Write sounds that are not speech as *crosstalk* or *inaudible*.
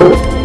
you. *laughs*